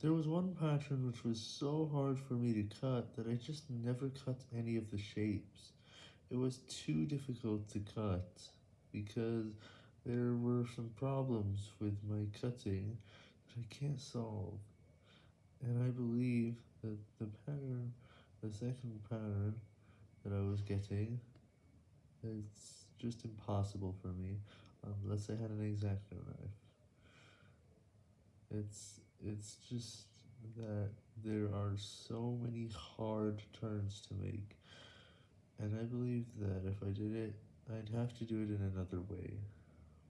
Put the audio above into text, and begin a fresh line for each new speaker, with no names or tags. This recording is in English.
There was one pattern which was so hard for me to cut that I just never cut any of the shapes. It was too difficult to cut, because there were some problems with my cutting that I can't solve, and I believe that the pattern, the second pattern that I was getting, it's just impossible for me, unless I had an X-Acto knife. It's, it's just that there are so many hard turns to make, and I believe that if I did it, I'd have to do it in another way.